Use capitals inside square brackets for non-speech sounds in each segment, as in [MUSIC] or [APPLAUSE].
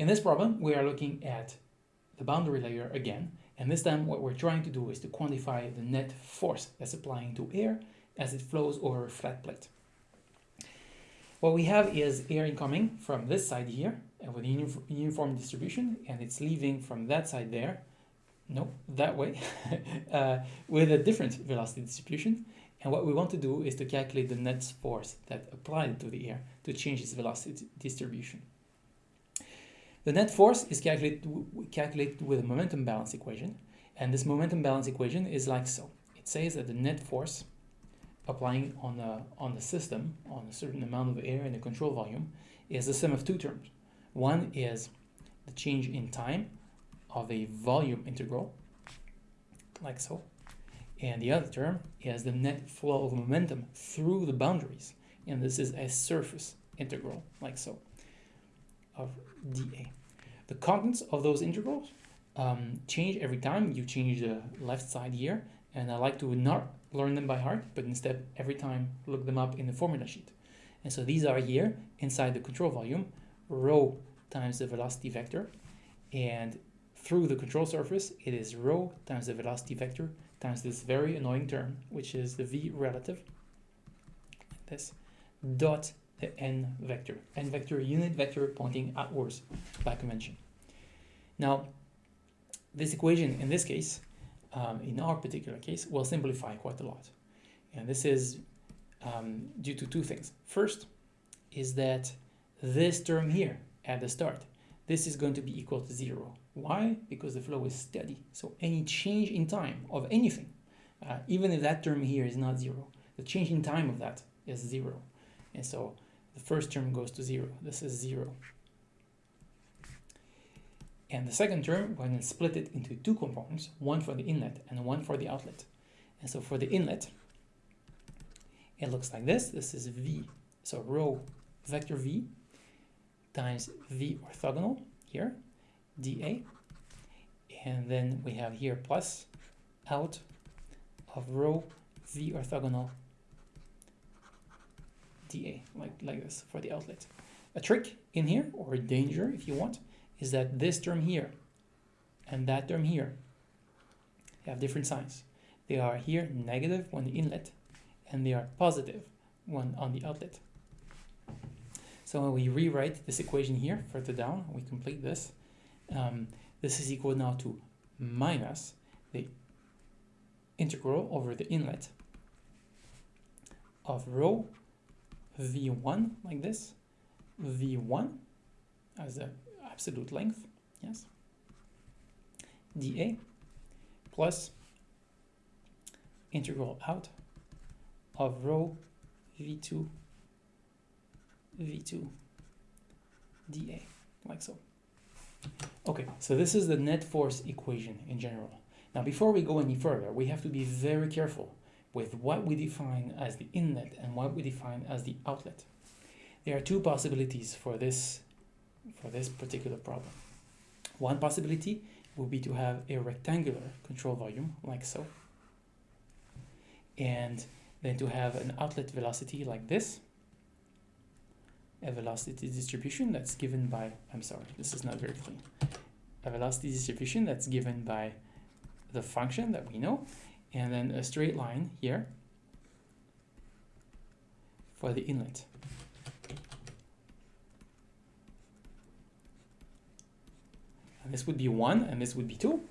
In this problem, we are looking at the boundary layer again, and this time what we're trying to do is to quantify the net force that's applying to air as it flows over a flat plate. What we have is air incoming from this side here with a uniform distribution and it's leaving from that side there, no, that way, [LAUGHS] uh, with a different velocity distribution. And what we want to do is to calculate the net force that applied to the air to change its velocity distribution. The net force is calculated, with a momentum balance equation. And this momentum balance equation is like so. It says that the net force applying on the, on the system, on a certain amount of air in the control volume, is the sum of two terms. One is the change in time of a volume integral, like so. And the other term is the net flow of momentum through the boundaries. And this is a surface integral, like so, of dA. The contents of those integrals um, change every time you change the left side here. And I like to not learn them by heart, but instead every time look them up in the formula sheet. And so these are here inside the control volume, rho times the velocity vector. And through the control surface, it is rho times the velocity vector times this very annoying term, which is the v relative, like this, dot the n vector. n vector, unit vector pointing outwards by convention. Now, this equation in this case um, in our particular case, will simplify quite a lot. And this is um, due to two things. First is that this term here at the start, this is going to be equal to zero. Why? Because the flow is steady. So any change in time of anything, uh, even if that term here is not zero, the change in time of that is zero. And so the first term goes to zero. This is zero. And the second term, we're going to split it into two components, one for the inlet and one for the outlet. And so for the inlet, it looks like this. This is V, so rho vector V times V orthogonal here, dA. And then we have here plus out of rho V orthogonal dA, like, like this for the outlet. A trick in here, or a danger if you want, is that this term here and that term here have different signs. They are here negative when the inlet and they are positive when on the outlet. So when we rewrite this equation here further down, we complete this. Um, this is equal now to minus the integral over the inlet of rho v1 like this, v1 as the absolute length, yes, dA plus integral out of rho v2 v2 dA, like so. Okay, so this is the net force equation in general. Now, before we go any further, we have to be very careful with what we define as the inlet and what we define as the outlet. There are two possibilities for this for this particular problem. One possibility would be to have a rectangular control volume like so and then to have an outlet velocity like this a velocity distribution that's given by I'm sorry this is not very clean a velocity distribution that's given by the function that we know and then a straight line here for the inlet And this would be 1 and this would be 2.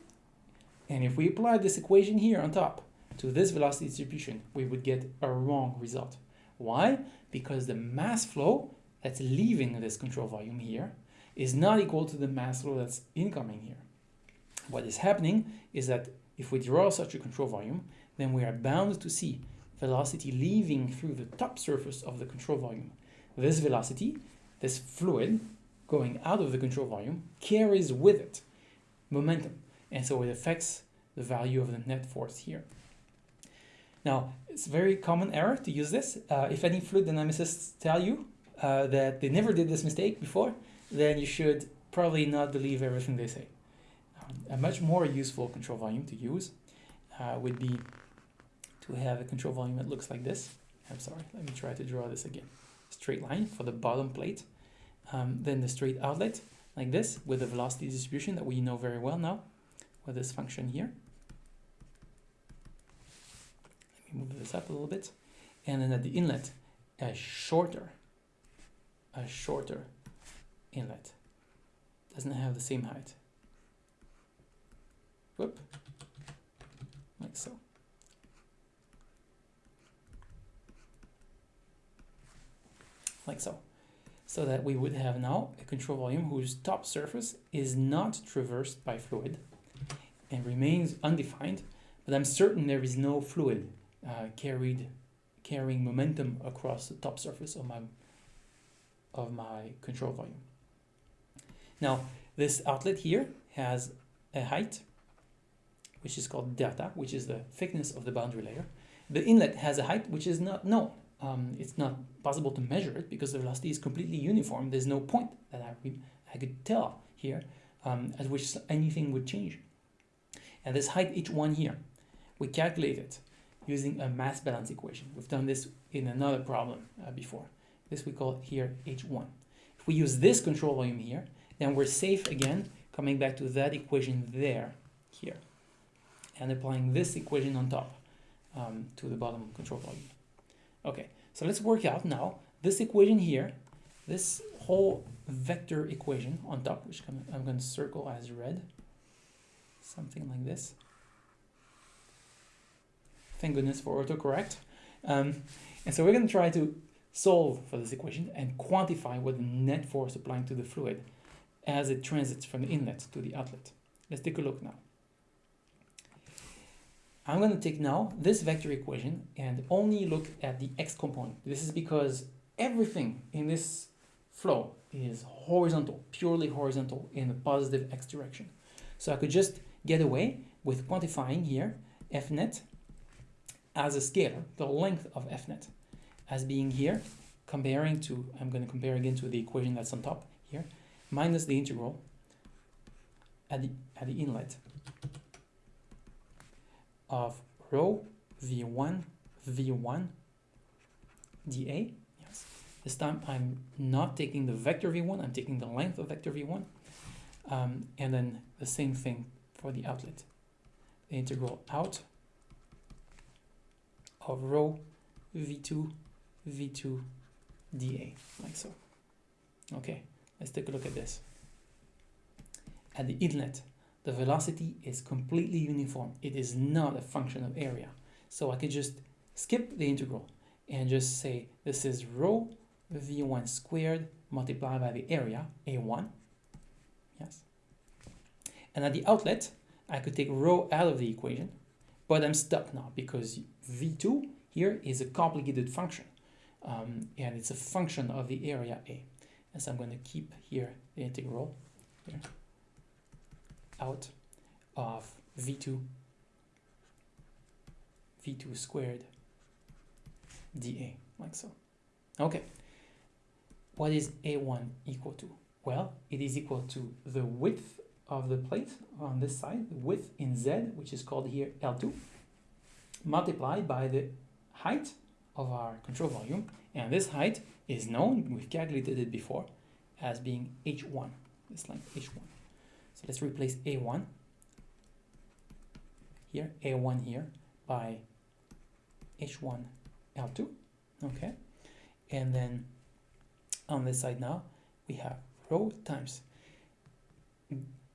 And if we apply this equation here on top to this velocity distribution, we would get a wrong result. Why? Because the mass flow that's leaving this control volume here is not equal to the mass flow that's incoming here. What is happening is that if we draw such a control volume, then we are bound to see velocity leaving through the top surface of the control volume. This velocity, this fluid, going out of the control volume carries with it momentum and so it affects the value of the net force here. Now it's a very common error to use this. Uh, if any fluid dynamicists tell you uh, that they never did this mistake before then you should probably not believe everything they say. A much more useful control volume to use uh, would be to have a control volume that looks like this. I'm sorry, let me try to draw this again. Straight line for the bottom plate um, then the straight outlet. like this with the velocity distribution that we know very well now with this function here. Let me move this up a little bit. And then at the inlet, a shorter, a shorter inlet. Doesn't have the same height. Whoop. Like so. Like so. So that we would have now a control volume whose top surface is not traversed by fluid and remains undefined, but I'm certain there is no fluid uh, carried carrying momentum across the top surface of my of my control volume. Now, this outlet here has a height, which is called delta, which is the thickness of the boundary layer. The inlet has a height which is not known. Um, it's not possible to measure it because the velocity is completely uniform. There's no point that I, I could tell here um, at which anything would change. And this height h1 here, we calculate it using a mass balance equation. We've done this in another problem uh, before. This we call here h1. If we use this control volume here, then we're safe again, coming back to that equation there, here, and applying this equation on top um, to the bottom control volume. Okay, so let's work out now this equation here, this whole vector equation on top, which I'm going to circle as red, something like this. Thank goodness for autocorrect. Um, and so we're going to try to solve for this equation and quantify what the net force applying to the fluid as it transits from the inlet to the outlet. Let's take a look now. I'm going to take now this vector equation and only look at the x component. This is because everything in this flow is horizontal, purely horizontal in the positive x direction. So I could just get away with quantifying here f net as a scalar, the length of f net, as being here, comparing to, I'm going to compare again to the equation that's on top here, minus the integral at the, at the inlet of rho v1 v1 dA. Yes. This time I'm not taking the vector v1, I'm taking the length of vector v1. Um, and then the same thing for the outlet. The integral out of rho v2 v2 dA, like so. Okay, let's take a look at this. At the inlet, the velocity is completely uniform. It is not a function of area. So I could just skip the integral and just say this is rho v1 squared multiplied by the area, a1. Yes. And at the outlet, I could take rho out of the equation, but I'm stuck now because v2 here is a complicated function. Um, and it's a function of the area A. And so I'm going to keep here the integral here out of v2 v2 squared dA, like so. Okay, what is A1 equal to? Well, it is equal to the width of the plate on this side, the width in Z, which is called here L2, multiplied by the height of our control volume, and this height is known, we've calculated it before, as being h1, this length h1. So let's replace a1 here, a1 here, by h1 l2, okay? And then on this side now, we have rho times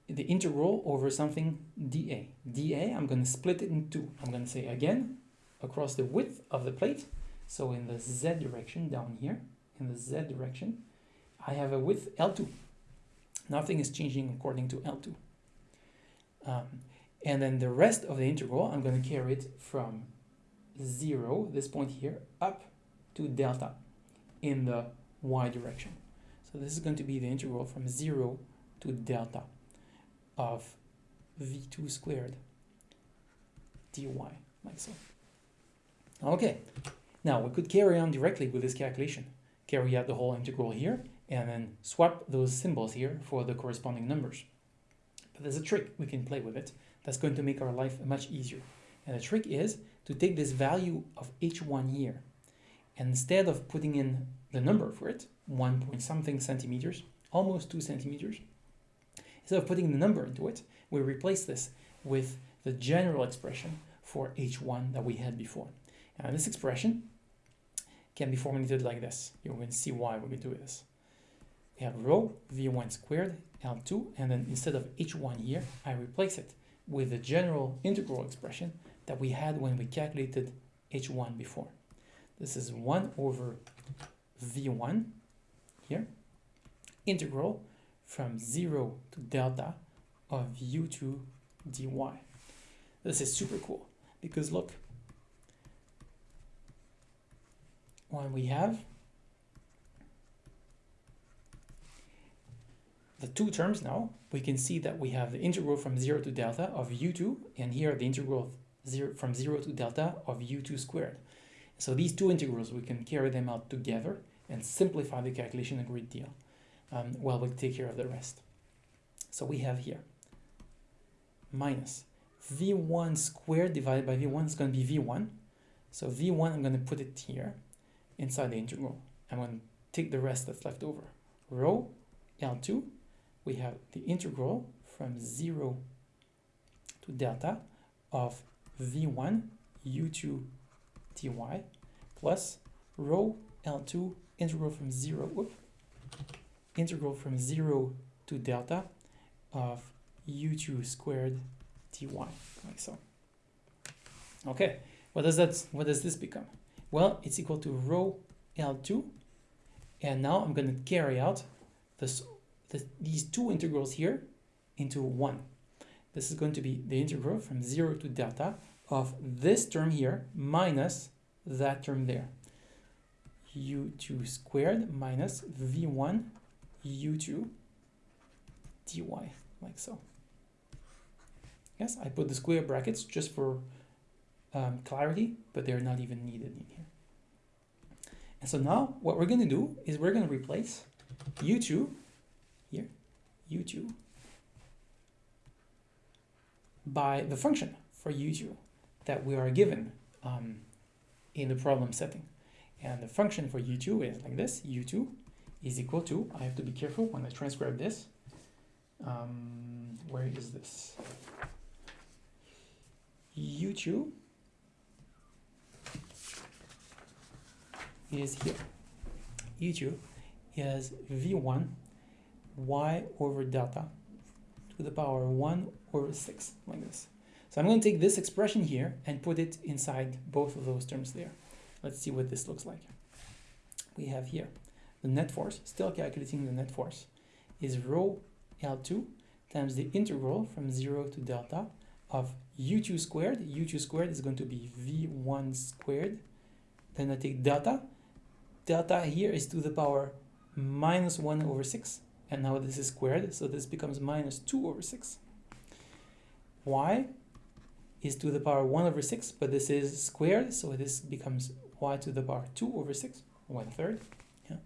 the integral over something dA. dA, I'm going to split it in two. I'm going to say again, across the width of the plate, so in the z direction down here, in the z direction, I have a width L2. Nothing is changing according to L2. Um, and then the rest of the integral, I'm going to carry it from 0, this point here, up to delta in the y direction. So this is going to be the integral from 0 to delta of v2 squared dy, like so. Okay, now we could carry on directly with this calculation. Carry out the whole integral here, and then swap those symbols here for the corresponding numbers. But there's a trick we can play with it that's going to make our life much easier. And the trick is to take this value of h1 here, and instead of putting in the number for it, 1 point something centimeters, almost 2 centimeters, instead of putting the number into it, we replace this with the general expression for h1 that we had before. And this expression can be formulated like this. You're going to see why when we do this. We have rho v1 squared L2, and then instead of h1 here, I replace it with the general integral expression that we had when we calculated h1 before. This is 1 over v1 here, integral from 0 to delta of u2 dy. This is super cool because look, when we have the two terms now, we can see that we have the integral from 0 to delta of u2, and here the integral zero, from 0 to delta of u2 squared. So these two integrals, we can carry them out together and simplify the calculation a great deal um, while we take care of the rest. So we have here minus v1 squared divided by v1 is going to be v1. So v1, I'm going to put it here inside the integral. I'm going to take the rest that's left over. Rho L2, we have the integral from 0 to delta of v1 u2 dy plus rho L2 integral from 0 whoop, integral from 0 to delta of u2 squared dy like so. Okay what does that what does this become? Well it's equal to rho L2 and now I'm going to carry out this, this these two integrals here into one. This is going to be the integral from 0 to delta of this term here minus that term there. U2 squared minus v1 u2 dy like so. Yes I put the square brackets just for um, clarity but they're not even needed in here. And so now what we're going to do is we're going to replace u2 here u2 by the function for u2 that we are given um, in the problem setting. And the function for u2 is like this, u2 is equal to, I have to be careful when I transcribe this. Um, where is this? u2 is here. u2 is v1 y over delta to the power 1 over 6, like this. So I'm going to take this expression here and put it inside both of those terms there. Let's see what this looks like. We have here the net force, still calculating the net force, is rho L2 times the integral from 0 to delta of u2 squared. u2 squared is going to be v1 squared. Then I take delta. Delta here is to the power minus 1 over 6. And now this is squared, so this becomes minus 2 over 6. y is to the power 1 over 6, but this is squared, so this becomes y to the power 2 over 6, 1 third. Yeah.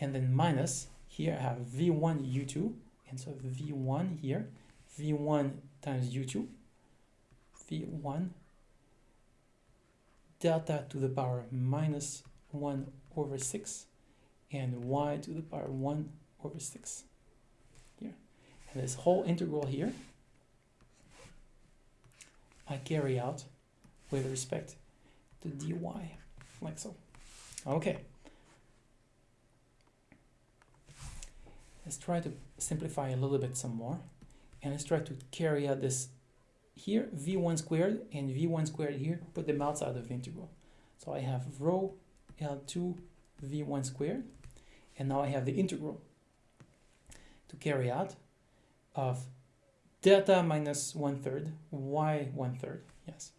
And then minus, here I have v1 u2, and so v1 here, v1 times u2, v1 delta to the power minus 1 over 6, and y to the power 1 over 6 here. And this whole integral here I carry out with respect to dy, like so. Okay. Let's try to simplify a little bit some more. And let's try to carry out this here, v1 squared and v1 squared here, put them outside of the integral. So I have rho L2 v1 squared, and now I have the integral to carry out of delta minus one third, y one third, yes.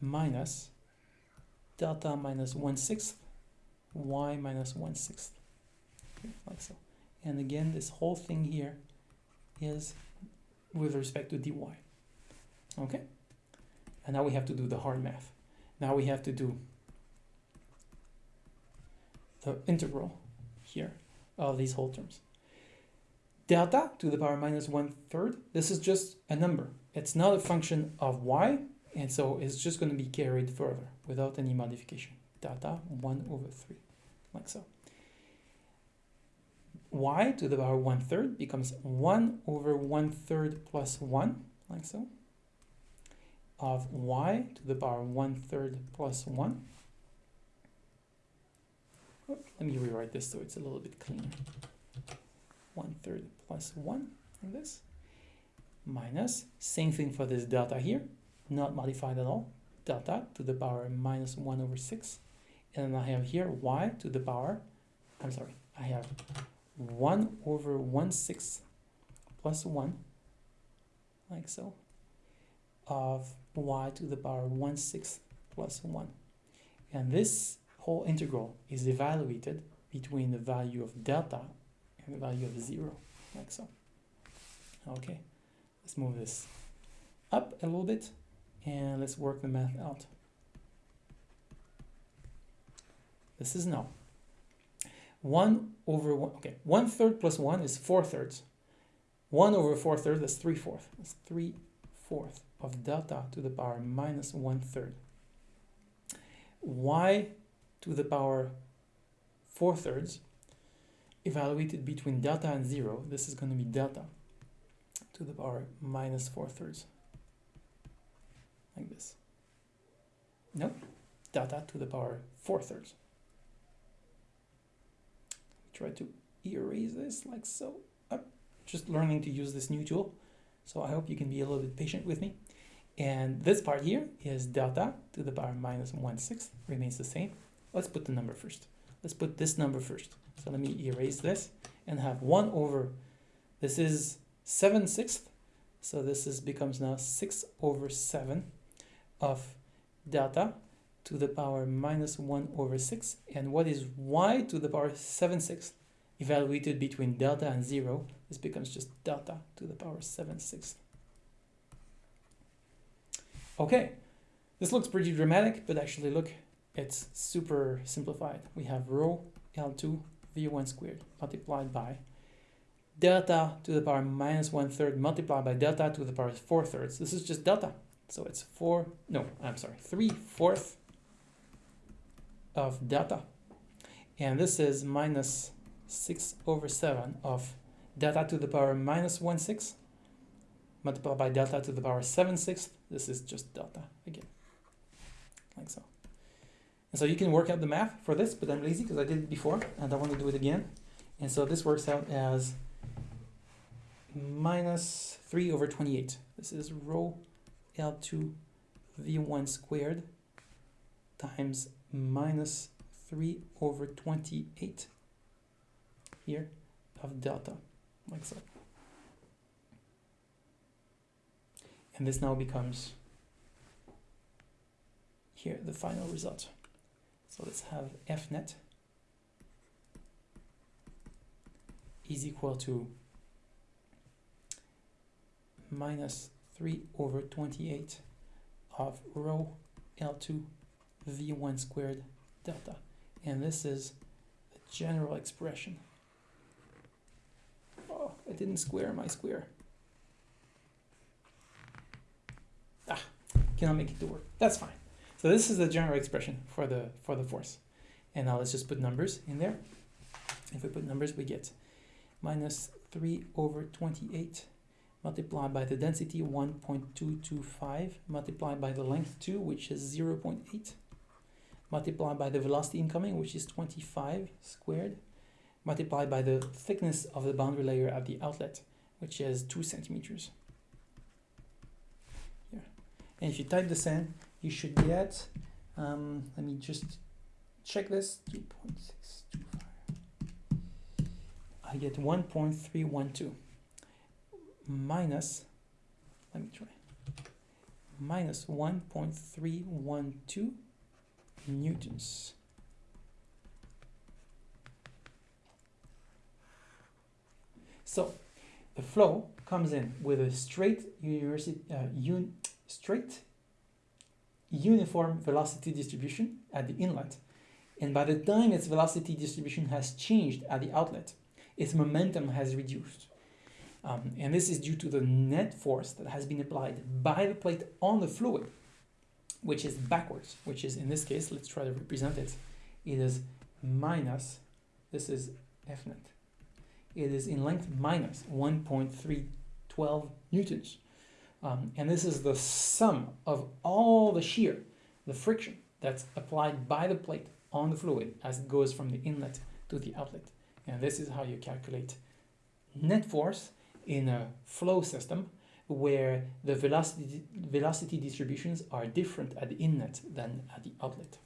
Minus delta minus one sixth, y minus one sixth, like so. And again, this whole thing here is with respect to dy. Okay? And now we have to do the hard math. Now we have to do the integral here of these whole terms. Delta to the power minus one third, this is just a number. It's not a function of y, And so it's just going to be carried further without any modification. Delta 1 over 3, like so. y to the power 1 third becomes 1 over 1 third plus 1, like so, of y to the power 1 third plus 1. Oh, let me rewrite this so it's a little bit cleaner. 1 third plus 1, like this, minus, same thing for this delta here, not modified at all, delta to the power minus 1 over 6, and then I have here y to the power, I'm sorry, I have 1 over 1 6 plus 1, like so, of y to the power 1 6 plus 1. And this whole integral is evaluated between the value of delta and the value of 0, like so. Okay, let's move this up a little bit and let's work the math out. This is now 1 over 1, okay, 1 third plus 1 is 4 thirds. 1 over 4 thirds, that's 3 fourths. That's 3 fourths of delta to the power minus 1 third. y to the power 4 thirds evaluated between delta and 0, this is going to be delta to the power minus 4 thirds. Like this. Nope, delta to the power 4 thirds try to erase this like so. I'm just learning to use this new tool, so I hope you can be a little bit patient with me. And this part here is delta to the power minus 1 sixth, remains the same. Let's put the number first. Let's put this number first. So let me erase this and have 1 over, this is 7 sixth, so this is becomes now 6 over 7 of delta to the power minus 1 over 6. And what is y to the power 7 sixths? Evaluated between delta and 0, this becomes just delta to the power 7 sixths. Okay, this looks pretty dramatic, but actually look, it's super simplified. We have rho L2 V1 squared multiplied by delta to the power minus 1 third multiplied by delta to the power 4 thirds. This is just delta. So it's 4, no, I'm sorry, 3 fourths of delta. And this is minus 6 over 7 of delta to the power minus 1 6 multiplied by delta to the power 7 6. This is just delta again, like so. And so you can work out the math for this, but I'm lazy because I did it before and I want to do it again. And so this works out as minus 3 over 28. This is rho L2 V1 squared times minus 3 over 28 here of delta, like so. And this now becomes here the final result. So let's have F net is equal to minus 3 over 28 of rho L2 v1 squared delta. And this is the general expression. I didn't square my square. Ah, cannot make it to work. That's fine. So this is the general expression for the for the force. And now let's just put numbers in there. If we put numbers, we get minus 3 over 28 multiplied by the density 1.225 multiplied by the length 2, which is 0 0.8 multiplied by the velocity incoming, which is 25 squared, multiplied by the thickness of the boundary layer at the outlet, which is 2 centimeters. Here. And if you type this in, you should get, um, let me just check this, 2.625. I get 1.312 minus, let me try, minus 1.312 newtons. So the flow comes in with a straight university, uh, un, straight uniform velocity distribution at the inlet. And by the time its velocity distribution has changed at the outlet, its momentum has reduced. Um, and this is due to the net force that has been applied by the plate on the fluid which is backwards, which is in this case, let's try to represent it. It is minus, this is F net. It is in length minus 1.312 newtons. Um, and this is the sum of all the shear, the friction that's applied by the plate on the fluid as it goes from the inlet to the outlet. And this is how you calculate net force in a flow system where the velocity, velocity distributions are different at the inlet than at the outlet.